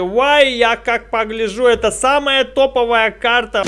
Why, я как погляжу, это самая топовая карта.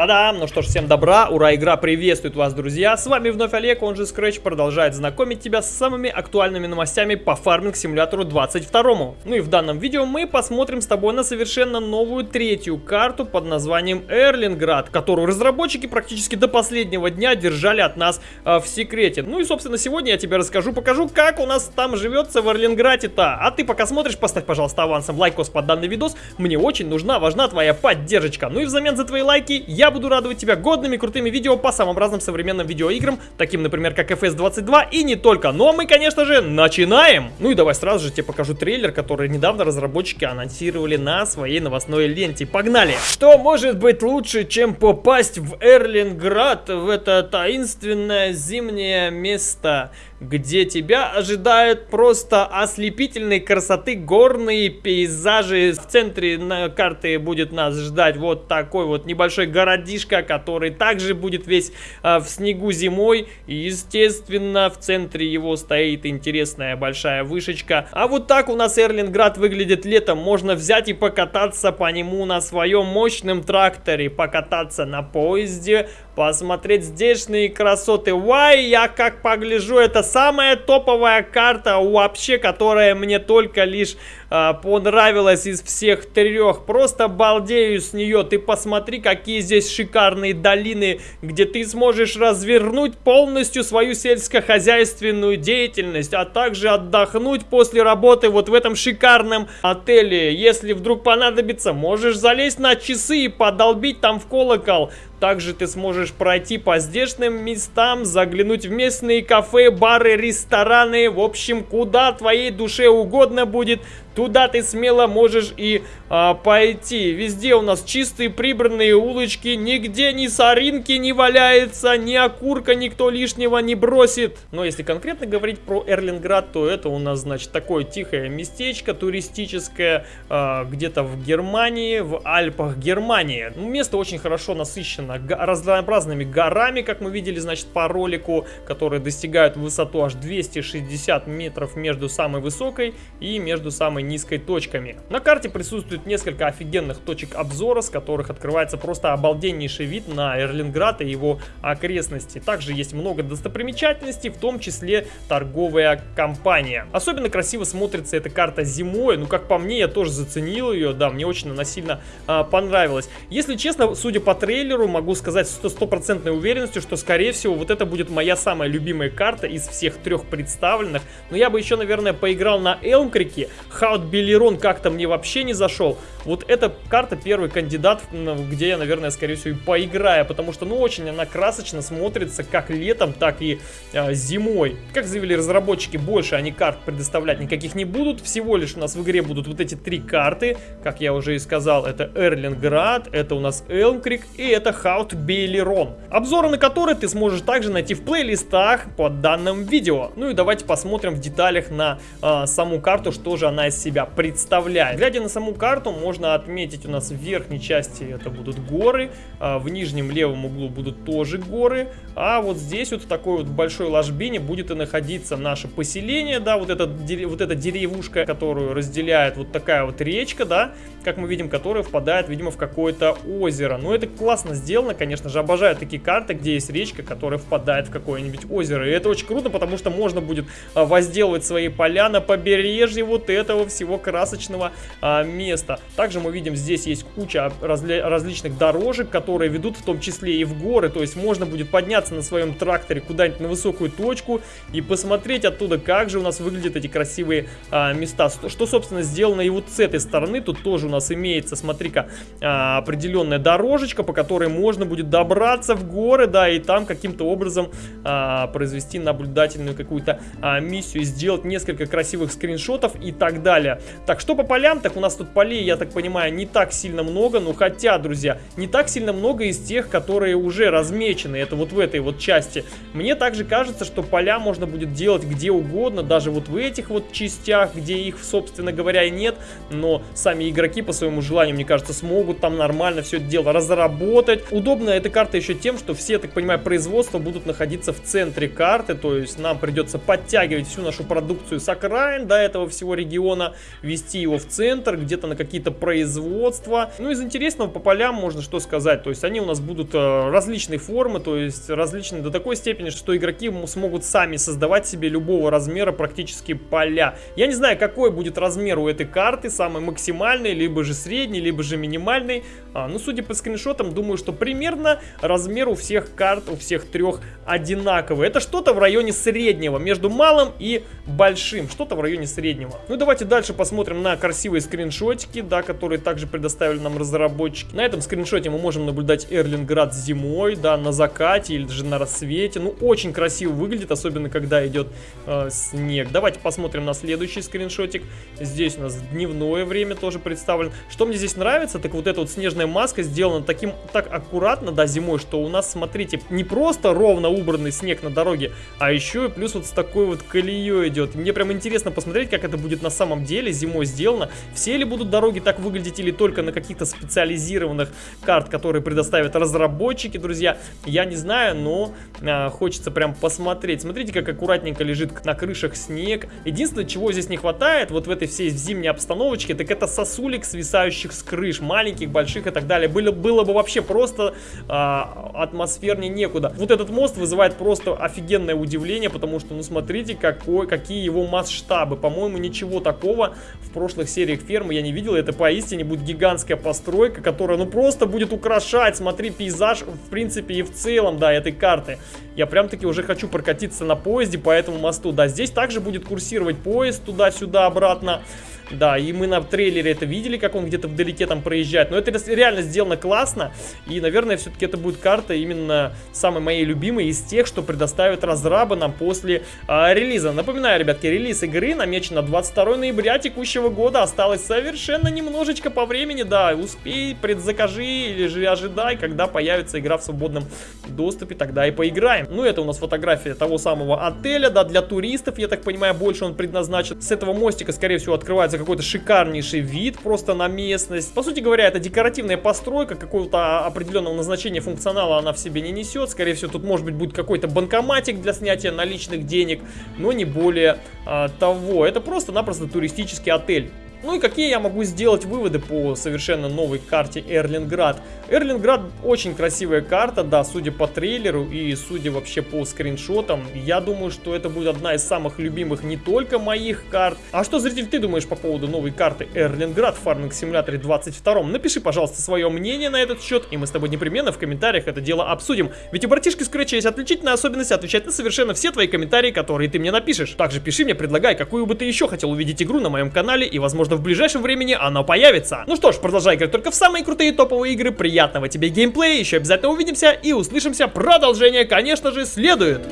Та-дам! Ну что ж, всем добра, ура, игра приветствует вас, друзья! С вами вновь Олег, он же Scratch, продолжает знакомить тебя с самыми актуальными новостями по Farming Simulator у 22. Ну и в данном видео мы посмотрим с тобой на совершенно новую третью карту под названием Эрленграт, которую разработчики практически до последнего дня держали от нас э, в секрете. Ну и, собственно, сегодня я тебе расскажу, покажу, как у нас там живется в Эрленграте-то. А ты пока смотришь, поставь, пожалуйста, авансом лайкос под данный видос. Мне очень нужна, важна твоя поддержка. Ну и взамен за твои лайки я буду радовать тебя годными крутыми видео по самым разным современным видеоиграм, таким, например, как FS22 и не только. Но мы, конечно же, начинаем! Ну и давай сразу же тебе покажу трейлер, который недавно разработчики анонсировали на своей новостной ленте. Погнали! Что может быть лучше, чем попасть в Эрлинград, в это таинственное зимнее место? Где тебя ожидают просто ослепительной красоты горные пейзажи. В центре на карты будет нас ждать вот такой вот небольшой городишко, который также будет весь а, в снегу зимой. И, естественно, в центре его стоит интересная большая вышечка. А вот так у нас Эрлинград выглядит летом. Можно взять и покататься по нему на своем мощном тракторе, покататься на поезде, посмотреть здешние красоты. Вай, я как погляжу, это самая топовая карта вообще, которая мне только лишь э, понравилась из всех трех. Просто балдею с нее. Ты посмотри, какие здесь шикарные долины, где ты сможешь развернуть полностью свою сельскохозяйственную деятельность, а также отдохнуть после работы вот в этом шикарном отеле. Если вдруг понадобится, можешь залезть на часы и подолбить там в колокол. Также ты сможешь пройти по здешним местам, заглянуть в местные кафе, бары, рестораны, в общем, куда твоей душе угодно будет, Туда ты смело можешь и а, пойти. Везде у нас чистые прибранные улочки. Нигде ни соринки не валяется, ни окурка никто лишнего не бросит. Но если конкретно говорить про Эрлинград, то это у нас, значит, такое тихое местечко туристическое. А, Где-то в Германии, в Альпах Германии. Ну, место очень хорошо насыщено разнообразными горами, как мы видели, значит, по ролику, которые достигают высоту аж 260 метров между самой высокой и между самой низкой точками. На карте присутствует несколько офигенных точек обзора, с которых открывается просто обалденнейший вид на Эрлинград и его окрестности. Также есть много достопримечательностей, в том числе торговая компания. Особенно красиво смотрится эта карта зимой, ну как по мне, я тоже заценил ее, да, мне очень она сильно а, понравилась. Если честно, судя по трейлеру, могу сказать с стопроцентной уверенностью, что скорее всего вот это будет моя самая любимая карта из всех трех представленных. Но я бы еще, наверное, поиграл на Элмкрике, How вот Белерон как-то мне вообще не зашел. Вот эта карта первый кандидат, где я, наверное, скорее всего и поиграю, потому что, ну, очень она красочно смотрится как летом, так и э, зимой. Как заявили разработчики, больше они карт предоставлять никаких не будут, всего лишь у нас в игре будут вот эти три карты, как я уже и сказал, это Эрлинград, это у нас Элмкрик и это Хаут Белерон. Обзоры на которые ты сможешь также найти в плейлистах под данным видео. Ну и давайте посмотрим в деталях на э, саму карту, что же она из себя представляет. Глядя на саму карту, можно отметить у нас в верхней части это будут горы, а в нижнем левом углу будут тоже горы, а вот здесь вот в такой вот большой ложбине будет и находиться наше поселение, да, вот эта, вот эта деревушка, которую разделяет вот такая вот речка, да, как мы видим, которая впадает, видимо, в какое-то озеро. Но это классно сделано, конечно же, обожаю такие карты, где есть речка, которая впадает в какое-нибудь озеро. И это очень круто, потому что можно будет а, возделывать свои поля на побережье вот этого всего красочного а, места. Также мы видим, здесь есть куча разли различных дорожек, которые ведут в том числе и в горы. То есть можно будет подняться на своем тракторе куда-нибудь на высокую точку и посмотреть оттуда, как же у нас выглядят эти красивые а, места. Что, собственно, сделано и вот с этой стороны. Тут тоже у нас имеется, смотри-ка, а, определенная дорожечка, по которой можно будет добраться в горы, да, и там каким-то образом а, произвести наблюдательную какую-то а, миссию, сделать несколько красивых скриншотов и так далее далее. Так, что по полям? Так, у нас тут полей, я так понимаю, не так сильно много, ну хотя, друзья, не так сильно много из тех, которые уже размечены, это вот в этой вот части. Мне также кажется, что поля можно будет делать где угодно, даже вот в этих вот частях, где их, собственно говоря, и нет, но сами игроки по своему желанию, мне кажется, смогут там нормально все это дело разработать. Удобно эта карта еще тем, что все, так понимаю, производства будут находиться в центре карты, то есть нам придется подтягивать всю нашу продукцию с окраин до этого всего региона, вести его в центр, где-то на какие-то производства. Ну, из интересного по полям можно что сказать, то есть они у нас будут э, различной формы, то есть различные до такой степени, что игроки смогут сами создавать себе любого размера практически поля. Я не знаю, какой будет размер у этой карты, самый максимальный, либо же средний, либо же минимальный. А, ну, судя по скриншотам, думаю, что примерно размер у всех карт, у всех трех одинаковый. Это что-то в районе среднего, между малым и большим, что-то в районе среднего. Ну, давайте дальше посмотрим на красивые скриншотики, да, которые также предоставили нам разработчики. На этом скриншоте мы можем наблюдать Эрлинград зимой, да, на закате или даже на рассвете. Ну, очень красиво выглядит, особенно когда идет э, снег. Давайте посмотрим на следующий скриншотик. Здесь у нас дневное время тоже представлено. Что мне здесь нравится, так вот эта вот снежная маска сделана таким, так аккуратно, да, зимой, что у нас, смотрите, не просто ровно убранный снег на дороге, а еще и плюс вот с такой вот колеей идет. Мне прям интересно посмотреть, как это будет на самом деле зимой сделано. Все ли будут дороги так выглядеть или только на каких-то специализированных карт, которые предоставят разработчики, друзья. Я не знаю, но а, хочется прям посмотреть. Смотрите, как аккуратненько лежит на крышах снег. Единственное, чего здесь не хватает, вот в этой всей зимней обстановочке, так это сосулек, свисающих с крыш, маленьких, больших и так далее. Было, было бы вообще просто а, атмосфернее некуда. Вот этот мост вызывает просто офигенное удивление, потому что, ну смотрите, какой, какие его масштабы. По-моему, ничего такого в прошлых сериях фермы я не видел. Это поистине будет гигантская постройка, которая, ну просто будет украшать, смотри, пейзаж, в принципе, и в целом, да, этой карты. Я прям-таки уже хочу прокатиться на поезде по этому мосту. Да, здесь также будет курсировать поезд туда-сюда, обратно. Да, и мы на трейлере это видели, как он где-то вдалеке там проезжает. Но это реально сделано классно. И, наверное, все-таки это будет карта именно самой моей любимой из тех, что предоставят разрабы нам после а, релиза. Напоминаю, ребятки, релиз игры намечен на 22 ноября текущего года. Осталось совершенно немножечко по времени. Да, успей, предзакажи или же ожидай, когда появится игра в свободном доступе, тогда и поиграем. Ну, это у нас фотография того самого отеля, да, для туристов, я так понимаю, больше он предназначен. С этого мостика, скорее всего, открывается какой-то шикарнейший вид просто на местность. По сути говоря, это декоративная постройка, какого-то определенного назначения функционала она в себе не несет. Скорее всего, тут может быть будет какой-то банкоматик для снятия наличных денег, но не более а, того. Это просто-напросто туристический отель. Ну и какие я могу сделать выводы по совершенно новой карте Эрлинград? Эрлинград очень красивая карта, да, судя по трейлеру и судя вообще по скриншотам. Я думаю, что это будет одна из самых любимых не только моих карт. А что, зритель, ты думаешь по поводу новой карты Эрлинград в Farming Simulator 22? Напиши, пожалуйста, свое мнение на этот счет, и мы с тобой непременно в комментариях это дело обсудим. Ведь у братишки Scratch есть отличительная особенность отвечать на совершенно все твои комментарии, которые ты мне напишешь. Также пиши мне, предлагай, какую бы ты еще хотел увидеть игру на моем канале, и возможно возможно в ближайшем времени оно появится. Ну что ж, продолжай играть только в самые крутые топовые игры, приятного тебе геймплея, еще обязательно увидимся и услышимся, продолжение, конечно же, следует.